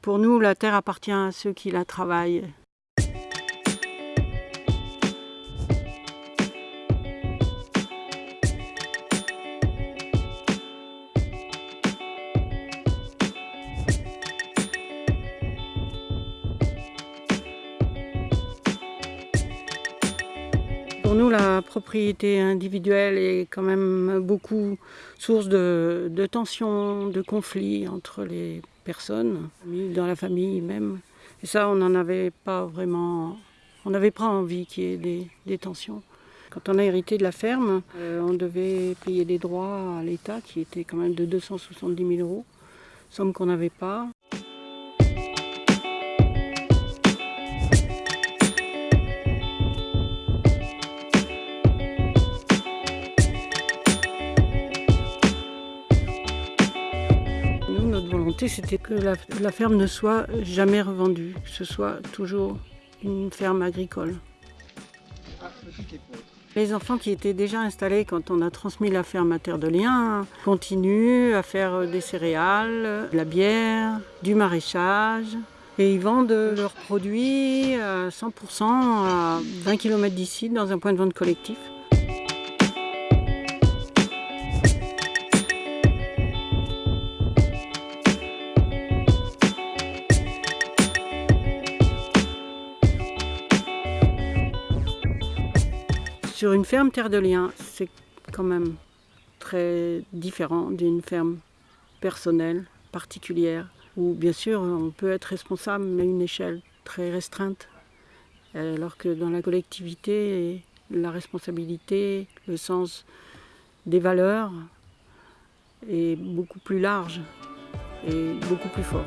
Pour nous, la terre appartient à ceux qui la travaillent. Pour nous, la propriété individuelle est quand même beaucoup source de, tensions, de conflits entre les personnes, dans la famille même. Et ça, on n'en avait pas vraiment... On n'avait pas envie qu'il y ait des, tensions. Quand on a hérité de la ferme, euh, on devait payer des droits à l'État qui étaient quand même de 270 000 euros, somme qu'on n'avait pas. Volonté, c'était que la, ferme ne soit jamais revendue, que ce soit toujours une ferme agricole. Les enfants qui étaient déjà installés quand on a transmis la ferme à Terre de Liens continuent à faire des céréales, de la bière, du maraîchage. Et ils vendent leurs produits à 100% à 20 km d'ici dans un point de vente collectif. Sur une ferme terre de liens, c'est quand même très différent d'une ferme personnelle, particulière, où bien sûr on peut être responsable mais à une échelle très restreinte. Alors que dans la collectivité, la responsabilité, le sens des valeurs est beaucoup plus large et beaucoup plus fort.